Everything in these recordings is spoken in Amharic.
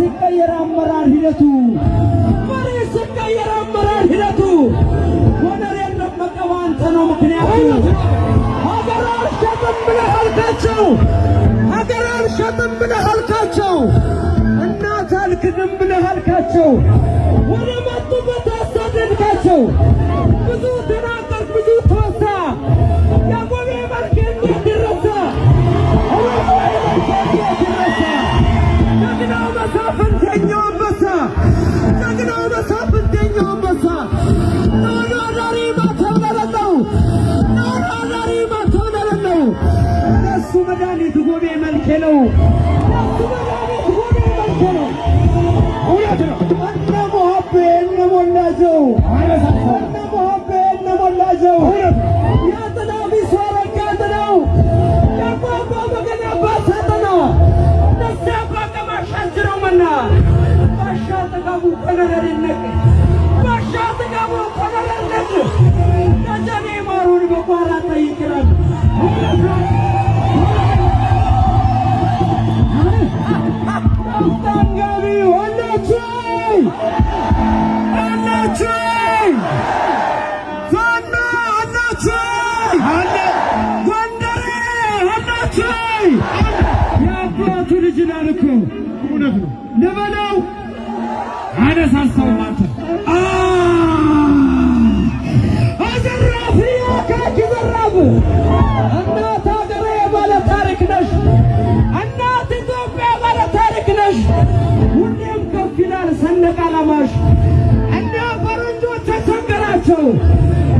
ሲቀየር አመራር ሂደቱ! መሪ ሲቀየር አመራር ሂደቱ! ወደር የለም መቀባ አንተ ነው ምክንያቱ። ሀገር አልሸጥም ብለህ አልካቸው፣ ሀገር አልሸጥም ብለህ አልካቸው፣ እናት አልክድም ብለህ አልካቸው፣ ወደ መጡበት አሳደድካቸው! ብዙ ተናቀ سبادانی تقومي من كيلو من كيلو ولادنا أنت محبي إنما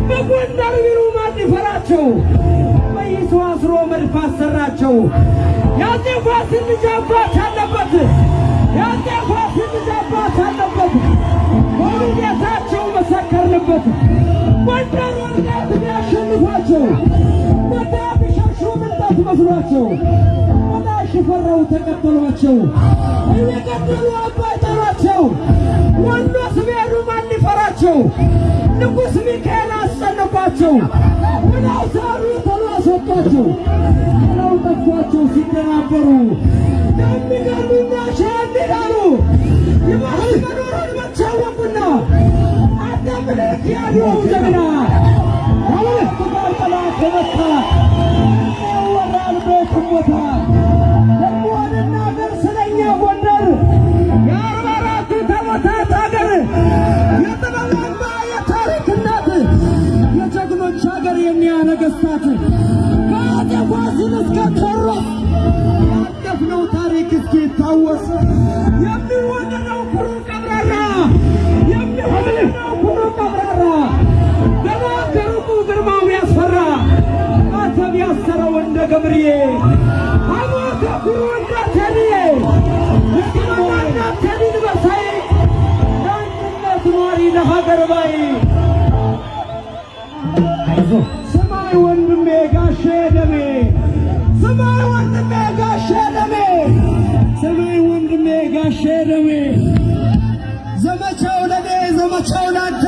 በጎንደር ቢሉ ማን ይፈራቸው? በይሰው አስሮ መድፍ አሰራቸው። ያፄ ፋሲል ልጅ አለበት። ያፄ ፋሲል ልጅ አለበት። በውዴታቸው መሰከርንበት። ጎንደር ወልቃይት ቢያሸንፏቸው ወዳ ቢሸሹ ምንጣት መስሏቸው ወዳ ሽፈራው ተቀበሏቸው። እየቀጠሉ አባይ ጠሯቸው። ወንዶስ ቢሄዱ ሊፈራቸው? ንጉሥ ሚካኤል አስጨነቋቸው። ብለው ሳሉ ተሎ አስወጧቸው። ብለው ጠፏቸው ሲደናበሩ የሚገርሙና ሸ እንዲላሉ ይባስ መኖሩን መቻወቁና አንተ ምልክ ያለው ጀግና ከሁለት ጋር ጠላት ተመታ ያወራል ቤትም ቦታ ደግሞ እንናገር ስለኛ ያሰረው እንደ ገብርዬ አሞተ ኩሩ እንደ ቴዲዬ እስኪመዋና ቴዲን በሳይ ለአንድነት ኗሪ ለሀገር ባይ ስማይ ወንድሜ ጋሼ ደሜ ስማይ ወንድሜ ጋሼ ደሜ ስማይ ወንድሜ ጋሼ ደሜ ዘመቻው ለኔ ዘመቻው ላንተ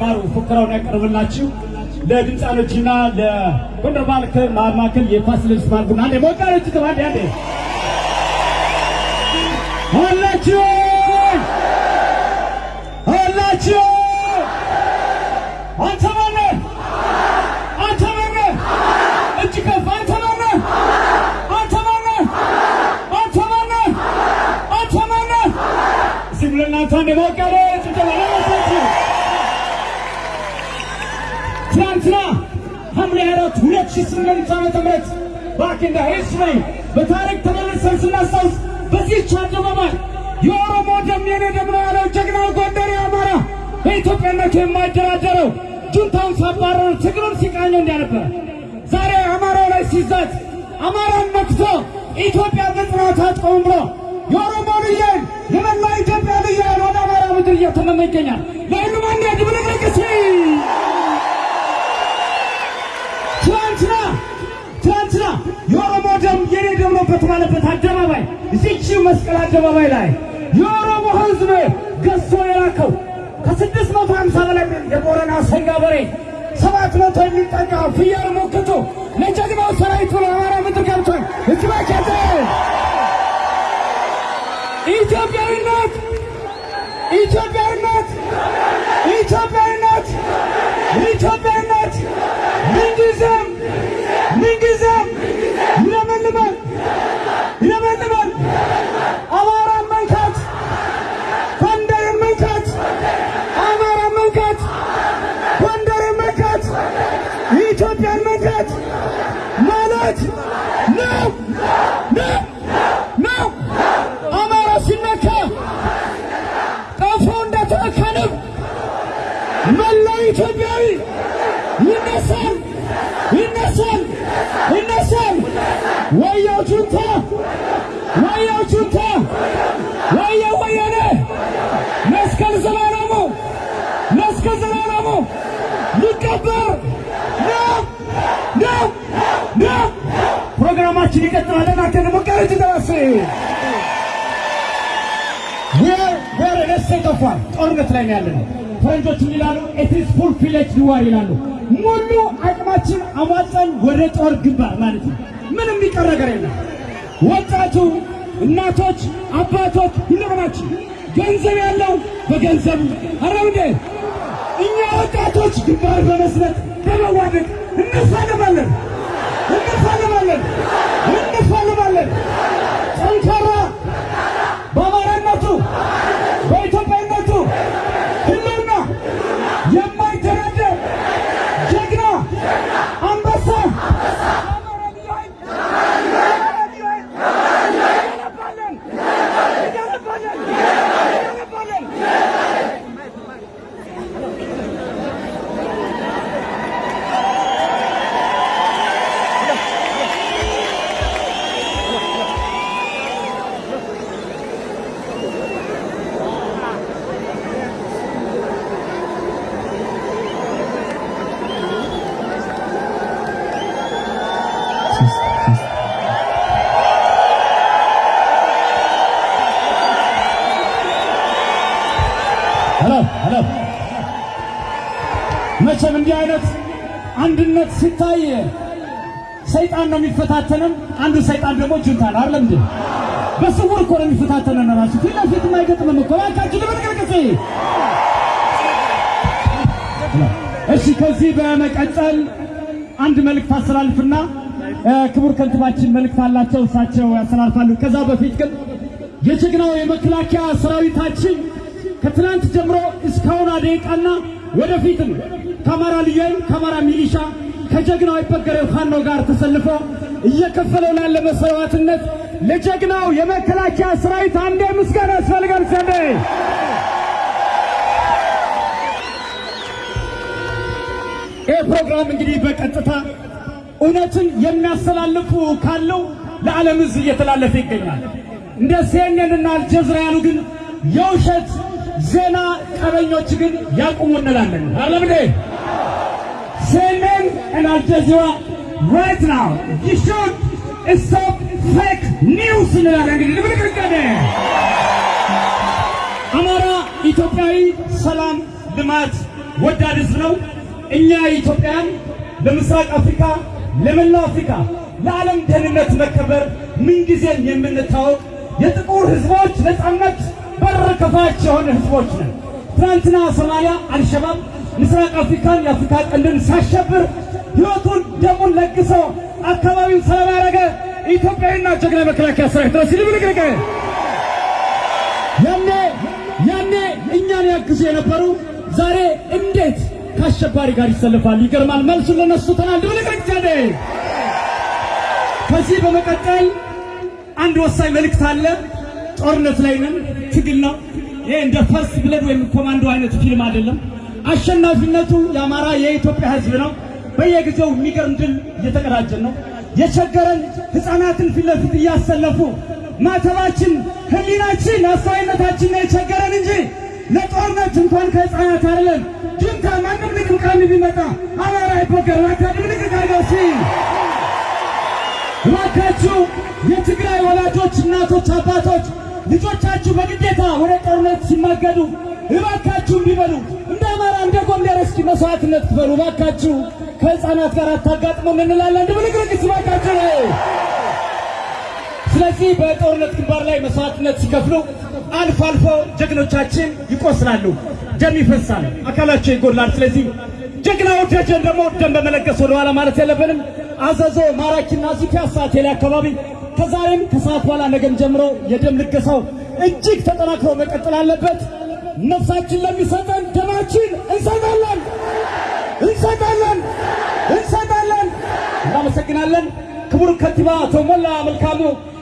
ማሩ ፉከራውን ያቀርብላችሁ ለድምፃኖችና ለጎንደር ባህል ማዕከል የፋሲል ልብስ ማርጉና አንዴ ሞቃሎች ተባንዴ አንዴ አላችሁ አላችሁ 2008 ዓመተ ምህረት ባክ እንደ ሂስትሪ በታሪክ ተመልሰን ስናስታውስ በዚህች አደባባይ የኦሮሞ ደም የኔ ደም ነው ያለው ጀግናው ጎንደር አማራ በኢትዮጵያነቱ የማይደራደረው ጁንታውን ሳባረሩ ትግሉን ሲቃኘው እንዲያነበረ ዛሬ አማራው ላይ ሲዛት አማራን መክቶ ኢትዮጵያ በጽናት አጥቆም ብሎ የኦሮሞ ልየን የመላ ኢትዮጵያ ልየን ወደ አማራ ምድር እየተመመ ይገኛል። ለሁሉም አንድ ድብልቅልቅሲ በተባለበት አደባባይ እዚች መስቀል አደባባይ ላይ የኦሮሞ ሕዝብ ገዝቶ የላከው ከስድስት መቶ ሀምሳ በላይ የቦረና ሰንጋ በሬ ሰባት መቶ የሚጠጋ ፍየል ሞክቶ ለጀግናው ሰራዊት ብሎ አማራ ምድር ገብቷል። እጅ ባኬተ ኢትዮጵያዊነት! ኢትዮጵያዊነት! ኢትዮጵያዊነት! ኢትዮጵያዊነት! ምንጊዜም ምንጊዜም ይለመልማል ይለመልማል። አማራን መንካት፣ ጎንደርን መንካት፣ አማራን መንካት፣ ጎንደርን መንካት፣ የኢትዮጵያን መንካት ማለት ነው ነው ነው። አማራ ሲነካ ቀፎ እንደተነካ መላው ኢትዮጵያዊ ይነሳል ይነሳል ይነሳል ወያ ፕሮግራማችን ይቀጥላል። እናንተ ደግሞ ቀረጭ ደረስ ወር ደስተቀፏል ጦርነት ላይ ነው ያለነው። ፈረንጆች ይላሉ it's full war ይላሉ። ሙሉ አቅማችን አሟጠን ወደ ጦር ግንባር ማለት ነው። ምንም የሚቀር ነገር የለም። ወጣቱ፣ እናቶች፣ አባቶች ሁላችንም ገንዘብ ያለው በገንዘቡ አረብ እንዴ እኛ ወጣቶች ግንባር በመዋደቅ እንፋለማለን እንፋለማለን እንፋለማለን መቼም እንዲህ አይነት አንድነት ሲታይ ሰይጣን ነው የሚፈታተንን። አንዱ ሰይጣን ደግሞ ጁንታ ነው አይደል እንዴ? በስውር እኮ ነው የሚፈታተንን። ራሱ ፊት ለፊት የማይገጥምም እኮ እባካችሁ ልበልቅልቅጽ። እሺ፣ ከዚህ በመቀጠል አንድ መልእክት አስተላልፍና ክቡር ከንቲባችን መልእክት አላቸው፣ እሳቸው ያስተላልፋሉ። ከዛ በፊት ግን የጀግናው የመከላከያ ሰራዊታችን ከትናንት ጀምሮ እስካሁን ደቂቃና ወደፊትም ከአማራ ልዩ ኃይል ከአማራ ሚሊሻ ከጀግናው አይበገሬው ፋኖ ጋር ተሰልፎ እየከፈለው ላለ መስዋዕትነት ለጀግናው የመከላከያ ሰራዊት አንዴ ምስጋና ያስፈልጋል። ዘንዴ ይህ ፕሮግራም እንግዲህ በቀጥታ እውነትን የሚያስተላልፉ ካለው ለዓለም ሕዝብ እየተላለፈ ይገኛል። እንደ ሲኤንኤን እና አልጀዝራ ያሉ ግን የውሸት ዜና ቀበኞች ግን ያቁሙ እንላለን። አለም እንዴ ሲኤንኤን እና አልጀዚራ right now you should stop fake news እንላለን። እንግዲህ ልብልቅልቀደ አማራ ኢትዮጵያዊ ሰላም፣ ልማት ወዳድ ህዝብ ነው። እኛ ኢትዮጵያን ለምስራቅ አፍሪካ፣ ለመላው አፍሪካ፣ ለዓለም ደህንነት መከበር ምንጊዜም የምንታወቅ የጥቁር ህዝቦች ነጻነት በር ከፋች የሆነ ህዝቦች ነን። ትናንትና ሶማሊያ አልሸባብ ምስራቅ አፍሪካን የአፍሪካ ቀንድን ሲያሸብር ህይወቱን ደሙን ለግሶ አካባቢውን ሰላም ያደረገ ኢትዮጵያዊና ጀግና መከላከያ ሰራዊት ድረስ ይልብልቅልቅ ያኔ ያኔ እኛን ያግዙ የነበሩ ዛሬ እንዴት ከአሸባሪ ጋር ይሰልፋል? ይገርማል። መልሱን ለነሱ ተናል ዘዴ ከዚህ በመቀጠል አንድ ወሳኝ መልእክት አለ። ጦርነት ላይ ነን፣ ትግል ነው። ይሄ እንደ First Blood ወይም Commando አይነት ፊልም አይደለም። አሸናፊነቱ የአማራ የኢትዮጵያ ህዝብ ነው። በየጊዜው የሚገርም ድል እየተቀዳጀን ነው። የቸገረን ህፃናትን ፊት ለፊት እያሰለፉ ማተባችን፣ ህሊናችን፣ አስተዋይነታችን ነው የቸገረን እንጂ ለጦርነት እንኳን ከህፃናት አይደለም። ጁንታ ማንም ልቅምቃሚ ቢመጣ አማራ አይበገር ዋታ ድብልቅቅ አድርገው ሲ እባካችሁ የትግራይ ወላጆች፣ እናቶች፣ አባቶች ልጆቻችሁ በግዴታ ወደ ጦርነት ሲማገዱ እባካችሁ እንዲበሉ እንደ አማራ እንደ ጎንደር እስኪ መስዋዕትነት ክፈሉ እባካችሁ። ከህፃናት ጋር አታጋጥሙን እንላለን። ድብልቅልቅ ሲባካችሁ ስለዚህ በጦርነት ግንባር ላይ መስዋዕትነት ሲከፍሉ አልፎ አልፎ ጀግኖቻችን ይቆስላሉ፣ ደም ይፈሳል፣ አካላቸው ይጎድላል። ስለዚህ ጀግናው ደጀን ደግሞ ደም በመለገስ ወደኋላ ማለት የለብንም። አዘዞ ማራኪና ፒያሳ ቴሌ አካባቢ ከዛሬም ከሰዓት በኋላ ነገም ጀምሮ የደም ልገሳው እጅግ ተጠናክሮ መቀጠል አለበት። ነፍሳችን ለሚሰጠን ደማችን እንሰጣለን እንሰጣለን እንሰጣለን። እናመሰግናለን። ክቡር ከንቲባ አቶ ሞላ መልካሙ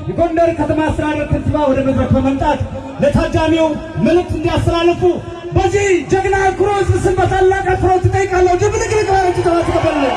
የጎንደር ከተማ አስተዳደር ከንቲባ ወደ መድረክ በመምጣት ለታዳሚው መልእክት እንዲያስተላልፉ በዚህ ጀግና ኩሮ ሕዝብ ስም በታላቅ አክብሮት እጠይቃለሁ። ድብልቅልቅ ባለች ተባትቀበልን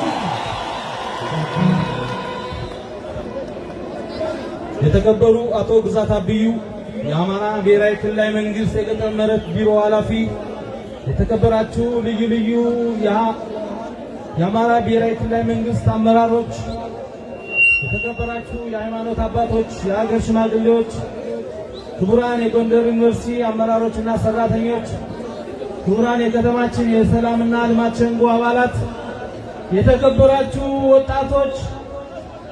የተከበሩ አቶ ግዛት አብዩ የአማራ ብሔራዊ ክልላዊ መንግስት የገጠር መሬት ቢሮ ኃላፊ፣ የተከበራችሁ ልዩ ልዩ የአማራ ብሔራዊ ክልላዊ መንግስት አመራሮች፣ የተከበራችሁ የሃይማኖት አባቶች፣ የሀገር ሽማግሌዎች፣ ክቡራን የጎንደር ዩኒቨርሲቲ አመራሮችና ሰራተኞች፣ ክቡራን የከተማችን የሰላምና ልማት ሸንጎ አባላት፣ የተከበራችሁ ወጣቶች፣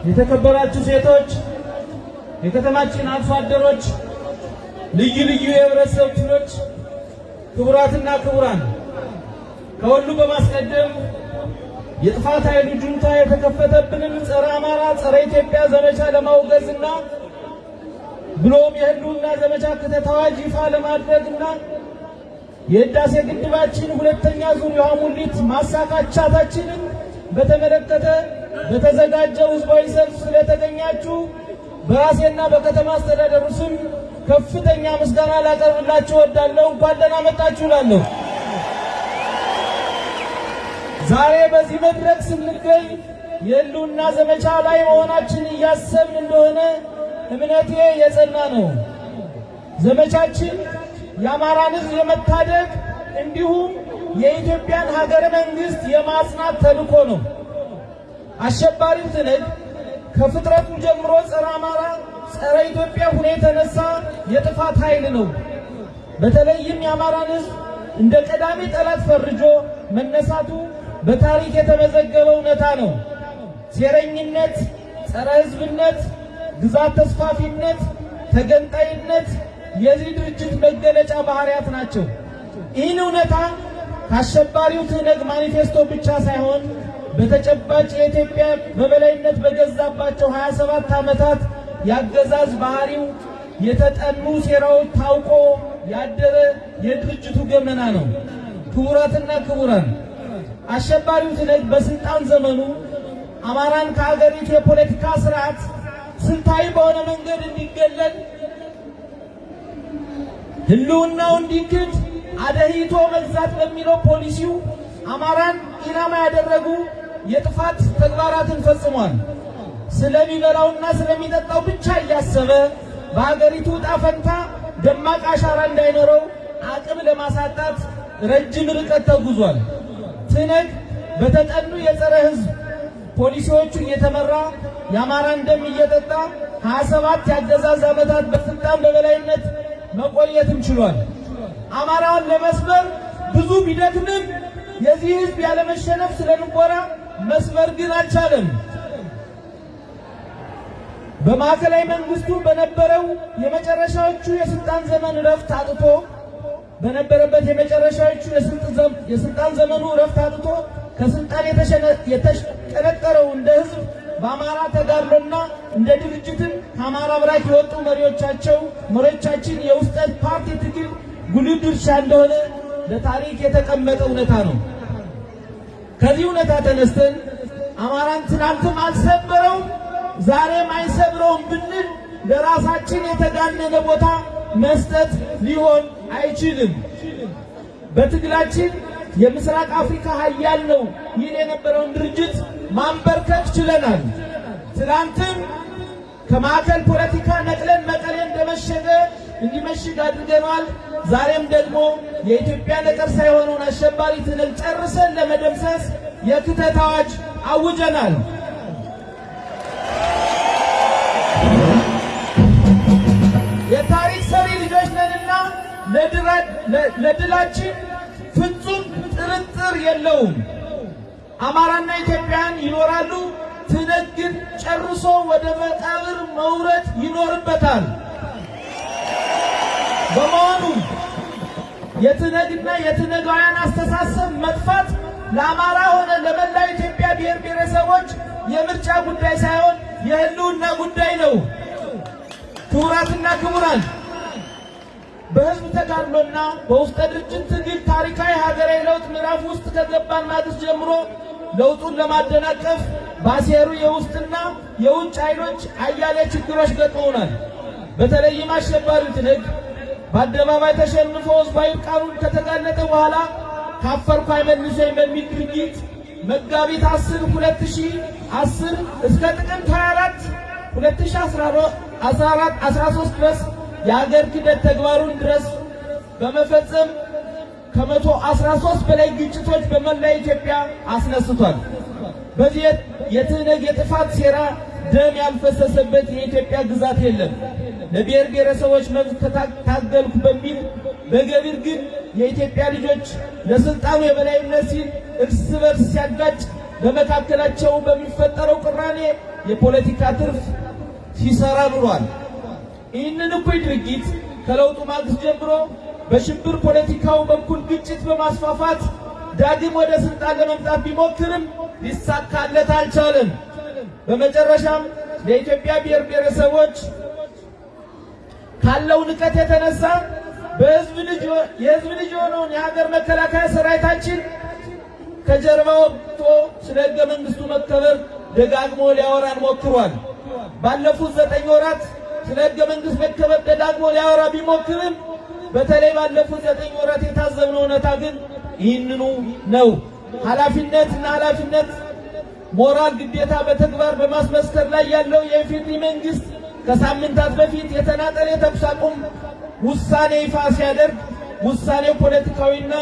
የተከበራችሁ ሴቶች፣ የከተማችን አርሶ አደሮች፣ ልዩ ልዩ የህብረተሰብ ክፍሎች፣ ክቡራትና ክቡራን ከሁሉ በማስቀደም የጥፋት ኃይሉ ጁንታ የተከፈተብንን ጸረ አማራ ጸረ ኢትዮጵያ ዘመቻ ለማውገዝና ብሎም የህልውና ዘመቻ ክተት አዋጅ ይፋ ለማድረግና የህዳሴ ግድባችን ሁለተኛ ዙር የውሃ ሙሊት ማሳካቻታችንን በተመለከተ በተዘጋጀው ህዝባዊ ሰልፍ ስለተገኛችሁ በራሴና በከተማ አስተዳደሩ ስም ከፍተኛ ምስጋና ላቀርብላችሁ እወዳለሁ። እንኳን ደህና መጣችሁ እላለሁ። ዛሬ በዚህ መድረክ ስንገኝ የህልውና ዘመቻ ላይ መሆናችን እያሰብን እንደሆነ እምነቴ የጸና ነው። ዘመቻችን የአማራን ህዝብ የመታደግ እንዲሁም የኢትዮጵያን ሀገረ መንግስት የማጽናት ተልእኮ ነው። አሸባሪው ትነግ ከፍጥረቱ ጀምሮ ጸረ አማራ፣ ጸረ ኢትዮጵያ ሆኖ የተነሳ የጥፋት ኃይል ነው። በተለይም የአማራን ህዝብ እንደ ቀዳሚ ጠላት ፈርጆ መነሳቱ በታሪክ የተመዘገበ እውነታ ነው። ሴረኝነት፣ ጸረ ህዝብነት፣ ግዛት ተስፋፊነት፣ ተገንጣይነት የዚህ ድርጅት መገለጫ ባህሪያት ናቸው። ይህን እውነታ ከአሸባሪው ትነግ ማኒፌስቶ ብቻ ሳይሆን በተጨባጭ የኢትዮጵያ በበላይነት በገዛባቸው 27 ዓመታት ያገዛዝ ባህሪው የተጠኑ ሴራዎች ታውቆ ያደረ የድርጅቱ ገመና ነው። ክቡራትና ክቡራን አሸባሪው ትነግ በስልጣን ዘመኑ አማራን ከሀገሪቱ የፖለቲካ ስርዓት ስልታዊ በሆነ መንገድ እንዲገለል ህልውናው እንዲክድ አደሂቶ መግዛት በሚለው ፖሊሲው አማራን ኢላማ ያደረጉ የጥፋት ተግባራትን ፈጽሟል። ስለሚበላውና ስለሚጠጣው ብቻ እያሰበ በሀገሪቱ ዕጣ ፈንታ ደማቅ አሻራ እንዳይኖረው አቅም ለማሳጣት ረጅም ርቀት ተጉዟል። ትነግ በተጠኑ የጸረ ህዝብ ፖሊሲዎቹ እየተመራ የአማራን ደም እየጠጣ 27 የአገዛዝ ዓመታት በስልጣን በበላይነት መቆየትም ችሏል። አማራውን ለመስበር ብዙ ቢደክምም የዚህ ህዝብ ያለመሸነፍ ስለንቦራ መስበር ግን አልቻለም። በማዕከላዊ መንግስቱ በነበረው የመጨረሻዎቹ የስልጣን ዘመን እረፍት አጥቶ በነበረበት የመጨረሻዎቹ የስልጣን ዘመኑ እረፍት አጥቶ ከስልጣን የተሽቀነጠረው እንደ ህዝብ በአማራ ተጋድሎና እንደ ድርጅትም ከአማራ ብራክ የወጡ መሪዎቻቸው መሪዎቻችን የውስጠ ፓርቲ ትግል ጉልህ ድርሻ እንደሆነ ለታሪክ የተቀመጠ እውነታ ነው። ከዚህ እውነታ ተነስተን አማራን ትናንትም አልሰበረውም ዛሬም አይሰብረውም ብንል ለራሳችን የተጋነነ ቦታ መስጠት ሊሆን አይችልም። በትግላችን የምስራቅ አፍሪካ ሀያል ነው ይል የነበረውን ድርጅት ማንበርከክ ችለናል። ትናንትም ከማዕከል ፖለቲካ ነቅለን መቀሌ እንደመሸገ እንዲመሽግ አድርገናል። ዛሬም ደግሞ የኢትዮጵያ ነቀርሳ የሆነውን አሸባሪ ትነግ ጨርሰን ለመደምሰስ የክተት አዋጅ አውጀናል። የታሪክ ሰሪ ልጆች ነንና ለድላችን ፍጹም ጥርጥር የለውም። አማራና ኢትዮጵያን ይኖራሉ። ግን ጨርሶ ወደ መቃብር መውረድ ይኖርበታል። በመሆኑ የትነግና የትነጋውያን አስተሳሰብ መጥፋት ለአማራ ሆነ ለመላ ኢትዮጵያ ብሔር ብሔረሰቦች የምርጫ ጉዳይ ሳይሆን የህልውና ጉዳይ ነው። ክቡራትና ክቡራን በህዝብ ተጋድሎና በውስጠ ድርጅት ትግል ታሪካዊ ሀገራዊ ለውጥ ምዕራፍ ውስጥ ከገባን ማግስት ጀምሮ ለውጡን ለማደናቀፍ ባሴሩ የውስጥና የውጭ ኃይሎች አያሌ ችግሮች ገጥመውናል። በተለይም አሸባሪው ትነግ በአደባባይ ተሸንፎ ሕዝባዊ ቃሉን ከተጋለጠ በኋላ ካፈርኩ አይመልሰኝ በሚል ድርጊት መጋቢት 10 2010 እስከ ጥቅምት 24 2013 ድረስ የሀገር ክህደት ተግባሩን ድረስ በመፈጸም ከመቶ 13 በላይ ግጭቶች በመላ ኢትዮጵያ አስነስቷል። በዚህ የትህነግ የጥፋት ሴራ ደም ያልፈሰሰበት የኢትዮጵያ ግዛት የለም። ለብሔር ብሔረሰቦች መብት ታገልኩ በሚል በገቢር ግን የኢትዮጵያ ልጆች ለስልጣኑ የበላይነት ሲል እርስ በርስ ሲያጋጭ በመካከላቸው በሚፈጠረው ቅራኔ የፖለቲካ ትርፍ ሲሰራ ኑሯል። ይህንን እኩይ ድርጊት ከለውጡ ማግስት ጀምሮ በሽብር ፖለቲካው በኩል ግጭት በማስፋፋት ዳግም ወደ ስልጣን ለመምጣት ቢሞክርም ሊሳካለት አልቻለም። በመጨረሻም ለኢትዮጵያ ብሔር ብሔረሰቦች ካለው ንቀት የተነሳ በህዝብ ልጅ የህዝብ ልጅ የሆነውን የሀገር መከላከያ ሰራዊታችን ከጀርባ ወጥቶ ስለ ህገ መንግስቱ መከበር ደጋግሞ ሊያወራን ሞክሯል። ባለፉት ዘጠኝ ወራት ስለ ህገ መንግስት መከበር ደጋግሞ ሊያወራ ቢሞክርም በተለይ ባለፉት ዘጠኝ ወራት የታዘብነው እውነታ ግን ይህንኑ ነው። ኃላፊነት እና ኃላፊነት ሞራል ግዴታ በተግባር በማስመስከር ላይ ያለው የኢፌዴሪ መንግስት ከሳምንታት በፊት የተናጠለ የተኩስ አቁም ውሳኔ ይፋ ሲያደርግ ውሳኔው ፖለቲካዊና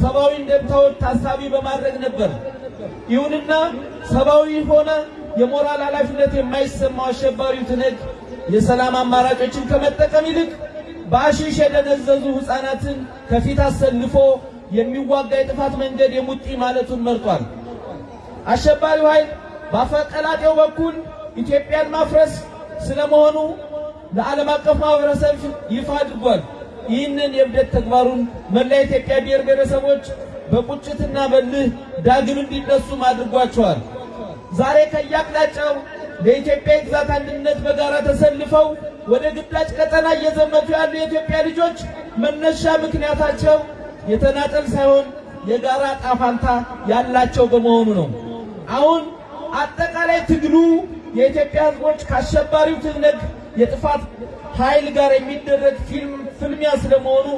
ሰብአዊ እንደምታዎች ታሳቢ በማድረግ ነበር። ይሁንና ሰብአዊ ሆነ የሞራል ኃላፊነት የማይሰማው አሸባሪው ትነግ የሰላም አማራጮችን ከመጠቀም ይልቅ በአሽሽ የደነዘዙ ሕፃናትን ከፊት አሰልፎ የሚዋጋ የጥፋት መንገድ የሙጢ ማለቱን መርጧል። አሸባሪው ኃይል በአፈቀላጤው በኩል ኢትዮጵያን ማፍረስ ስለመሆኑ ለዓለም አቀፍ ማህበረሰብ ይፋ አድርጓል። ይህንን የእብደት ተግባሩን መላ ኢትዮጵያ ብሔር ብሔረሰቦች በቁጭትና በልህ ዳግም እንዲነሱም አድርጓቸዋል። ዛሬ ከየአቅጣጫው ለኢትዮጵያ የግዛት አንድነት በጋራ ተሰልፈው ወደ ግዳጅ ቀጠና እየዘመቱ ያሉ የኢትዮጵያ ልጆች መነሻ ምክንያታቸው የተናጠል ሳይሆን የጋራ ጣፋንታ ያላቸው በመሆኑ ነው። አሁን አጠቃላይ ትግሉ የኢትዮጵያ ሕዝቦች ከአሸባሪው ትነግ የጥፋት ኃይል ጋር የሚደረግ ፊልም ፍልሚያ ስለመሆኑ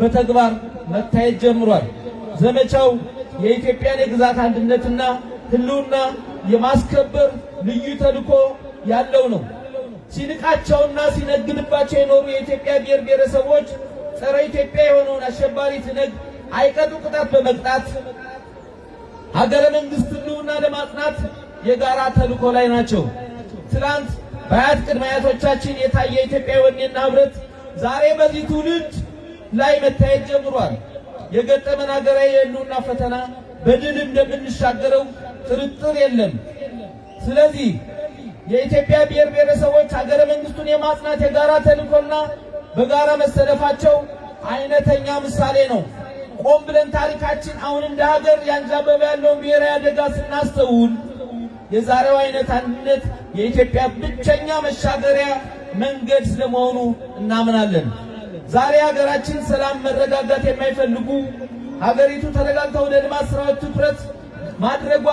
በተግባር መታየት ጀምሯል። ዘመቻው የኢትዮጵያን የግዛት አንድነትና ሕልውና የማስከበር ልዩ ተልዕኮ ያለው ነው። ሲንቃቸውና ሲነግድባቸው የኖሩ የኢትዮጵያ ብሔር ብሔረሰቦች ጸረ ኢትዮጵያ የሆነውን አሸባሪ ትነግ አይቀጡ ቅጣት በመቅጣት ሀገረ መንግስት ሕልውና ለማጽናት የጋራ ተልዕኮ ላይ ናቸው። ትላንት በአያት ቅድመ አያቶቻችን የታየ የኢትዮጵያ ወኔና ህብረት ዛሬ በዚህ ትውልድ ላይ መታየት ጀምሯል። የገጠመን ሀገራዊ የሕልውና ፈተና በድል እንደምንሻገረው ጥርጥር የለም። ስለዚህ የኢትዮጵያ ብሔር ብሔረሰቦች ሀገረ መንግስቱን የማጽናት የጋራ ተልዕኮና በጋራ መሰለፋቸው አይነተኛ ምሳሌ ነው። ቆም ብለን ታሪካችን አሁን እንደ ሀገር ያንዣበበ ያለውን ብሔራዊ አደጋ ስናስተውል የዛሬው አይነት አንድነት የኢትዮጵያ ብቸኛ መሻገሪያ መንገድ ስለመሆኑ እናምናለን። ዛሬ ሀገራችን ሰላም፣ መረጋጋት የማይፈልጉ ሀገሪቱ ተረጋግታ ወደ ልማት ስራዎች ትኩረት ማድረጓ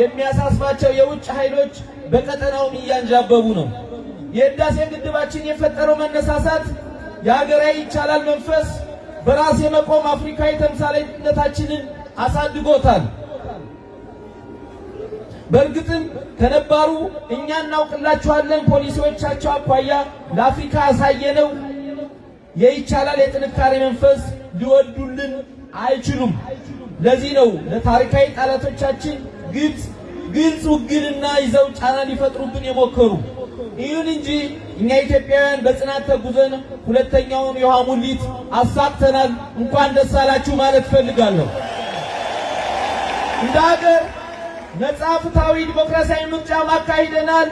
የሚያሳስባቸው የውጭ ኃይሎች በቀጠናውም እያንዣበቡ ነው። የህዳሴ ግድባችን የፈጠረው መነሳሳት የሀገራዊ ይቻላል መንፈስ በራስ የመቆም አፍሪካዊ ተምሳሌትነታችንን አሳድጎታል። በእርግጥም ከነባሩ እኛ እናውቅላችኋለን ፖሊሲዎቻቸው አኳያ ለአፍሪካ ያሳየነው የይቻላል የጥንካሬ መንፈስ ሊወዱልን አይችሉም። ለዚህ ነው ለታሪካዊ ጠላቶቻችን ግልጽ ግልጽ ውግንና ይዘው ጫና ሊፈጥሩብን የሞከሩ። ይሁን እንጂ እኛ ኢትዮጵያውያን በጽናት ተጉዘን ሁለተኛውን የውሃ ሙሊት አሳክተናል። እንኳን ደስ አላችሁ ማለት እፈልጋለሁ። እንደ ሀገር ነጻ ፍትሐዊ ዲሞክራሲያዊ ምርጫ ማካሂደናል።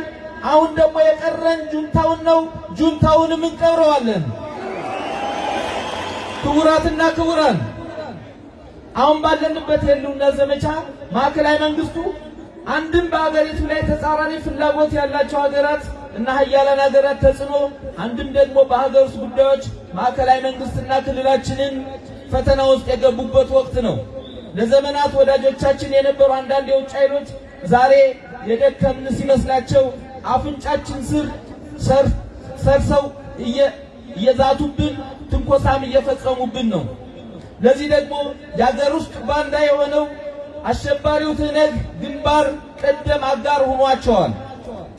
አሁን ደግሞ የቀረን ጁንታውን ነው። ጁንታውንም እንቀብረዋለን። ክቡራትና ክቡራን አሁን ባለንበት የህልውና ዘመቻ ማዕከላዊ መንግስቱ አንድም በሀገሪቱ ላይ ተጻራሪ ፍላጎት ያላቸው ሀገራት እና ሀያላን ሀገራት ተጽዕኖ፣ አንድም ደግሞ በሀገር ውስጥ ጉዳዮች ማዕከላዊ መንግስትና ክልላችንን ፈተና ውስጥ የገቡበት ወቅት ነው። ለዘመናት ወዳጆቻችን የነበሩ አንዳንድ የውጭ ኃይሎች ዛሬ የደከምን ሲመስላቸው አፍንጫችን ስር ሰርሰው እየዛቱብን ትንኮሳም እየፈጸሙብን ነው። ለዚህ ደግሞ የሀገር ውስጥ ባንዳ የሆነው አሸባሪው ትህነግ ግንባር ቀደም አጋር ሆኗቸዋል።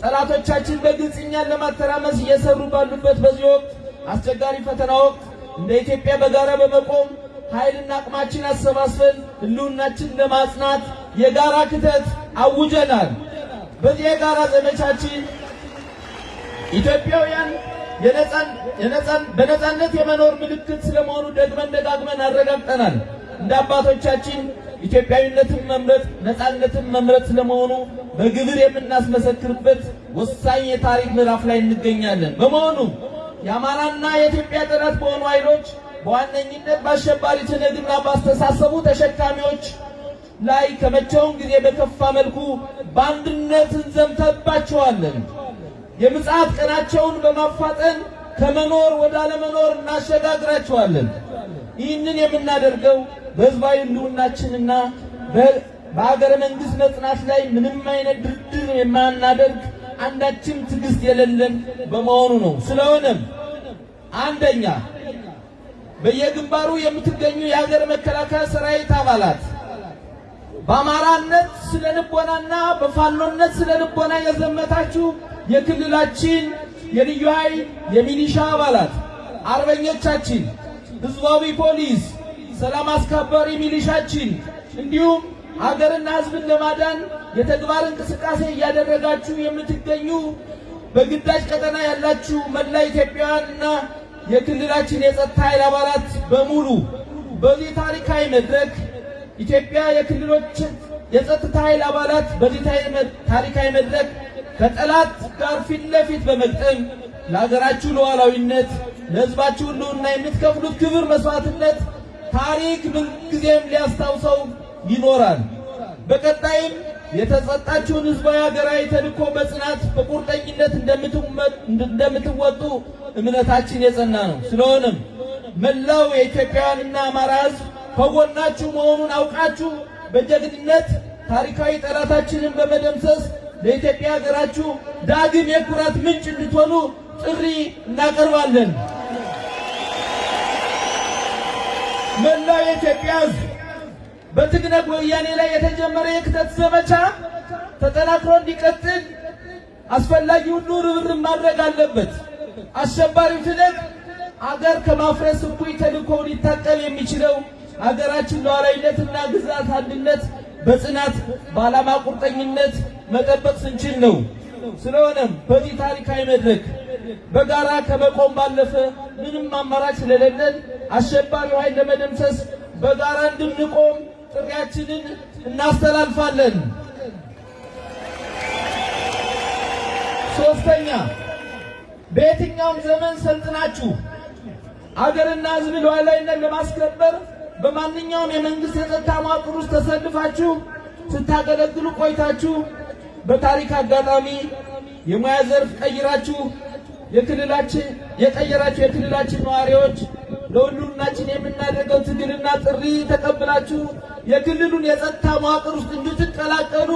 ጠላቶቻችን በግልጽ እኛን ለማተራመስ እየሰሩ ባሉበት በዚህ ወቅት አስቸጋሪ ፈተና ወቅት እንደ ኢትዮጵያ በጋራ በመቆም ኃይልና አቅማችን አሰባስበን ህልውናችን ለማጽናት የጋራ ክተት አውጀናል። በዚህ የጋራ ዘመቻችን ኢትዮጵያውያን በነጻነት የመኖር ምልክት ስለመሆኑ ደግመን ደጋግመን አረጋግጠናል። እንደ አባቶቻችን ኢትዮጵያዊነትን መምረጥ ነጻነትን መምረጥ ስለመሆኑ በግብር የምናስመሰክርበት ወሳኝ የታሪክ ምዕራፍ ላይ እንገኛለን። በመሆኑ የአማራና የኢትዮጵያ ጠላት በሆኑ ኃይሎች በዋነኝነት በአሸባሪ ትነግና ባስተሳሰቡ ተሸካሚዎች ላይ ከመቼውም ጊዜ በከፋ መልኩ በአንድነት እንዘምተባቸዋለን። የምጽአት ቀናቸውን በማፋጠን ከመኖር ወደ አለመኖር እናሸጋግራቸዋለን። ይህንን የምናደርገው በህዝባዊ ህልውናችንና በሀገረ መንግስት መጽናት ላይ ምንም አይነት ድርድር የማናደርግ አንዳችም ትዕግስት የሌለን በመሆኑ ነው። ስለሆነም አንደኛ በየግንባሩ የምትገኙ የሀገር መከላከያ ሰራዊት አባላት በአማራነት ስለ ልቦናና በፋኖነት ስለ ልቦና የዘመታችሁ የክልላችን የልዩ ኃይል የሚሊሻ አባላት አርበኞቻችን፣ ህዝባዊ ፖሊስ፣ ሰላም አስከባሪ ሚሊሻችን እንዲሁም ሀገርና ህዝብን ለማዳን የተግባር እንቅስቃሴ እያደረጋችሁ የምትገኙ በግዳጅ ቀጠና ያላችሁ መላ ኢትዮጵያውያንና የክልላችን የጸጥታ ኃይል አባላት በሙሉ በዚህ ታሪካዊ መድረክ ኢትዮጵያ የክልሎች የጸጥታ ኃይል አባላት በዚህ ታሪካዊ መድረክ ከጠላት ጋር ፊት ለፊት በመግጠም ለሀገራችሁ ሉዓላዊነት ለህዝባችሁ ህልውና የምትከፍሉት ክብር መስዋዕትነት ታሪክ ምንጊዜም ሊያስታውሰው ይኖራል። በቀጣይም የተሰጣችሁን ህዝባዊ ሀገራዊ ተልዕኮ በጽናት በቁርጠኝነት እንደምትወጡ እምነታችን የጸና ነው። ስለሆነም መላው የኢትዮጵያውያንና አማራ ህዝብ ከጎናችሁ መሆኑን አውቃችሁ በጀግንነት ታሪካዊ ጠላታችንን በመደምሰስ ለኢትዮጵያ ሀገራችሁ ዳግም የኩራት ምንጭ እንድትሆኑ ጥሪ እናቀርባለን። መላው የኢትዮጵያ ህዝብ በትግነግ ወያኔ ላይ የተጀመረ የክተት ዘመቻ ተጠናክሮ እንዲቀጥል አስፈላጊ ሁሉ ርብርብ ማድረግ አለበት። አሸባሪው ትነግ አገር ከማፍረስ እኩይ ተልእኮው ሊታቀብ የሚችለው አገራችን ሉዓላዊነትና ግዛት አንድነት በጽናት በዓላማ ቁርጠኝነት መጠበቅ ስንችል ነው። ስለሆነም በዚህ ታሪካዊ መድረክ በጋራ ከመቆም ባለፈ ምንም አማራጭ ስለሌለን አሸባሪው ኃይል ለመደምሰስ በጋራ እንድንቆም ጥሪያችንን እናስተላልፋለን። ሶስተኛ በየትኛውም ዘመን ሰልጥናችሁ አገርና ሕዝብ ሉዓላዊነት ለማስከበር በማንኛውም የመንግስት የጸጥታ መዋቅር ውስጥ ተሰልፋችሁ ስታገለግሉ ቆይታችሁ በታሪክ አጋጣሚ የሙያ ዘርፍ ቀይራችሁ የክልላችን የቀየራችሁ የክልላችን ነዋሪዎች ለሁሉናችን የምናደርገው ትግልና ጥሪ ተቀብላችሁ የክልሉን የጸጥታ መዋቅር ውስጥ እንድትቀላቀሉ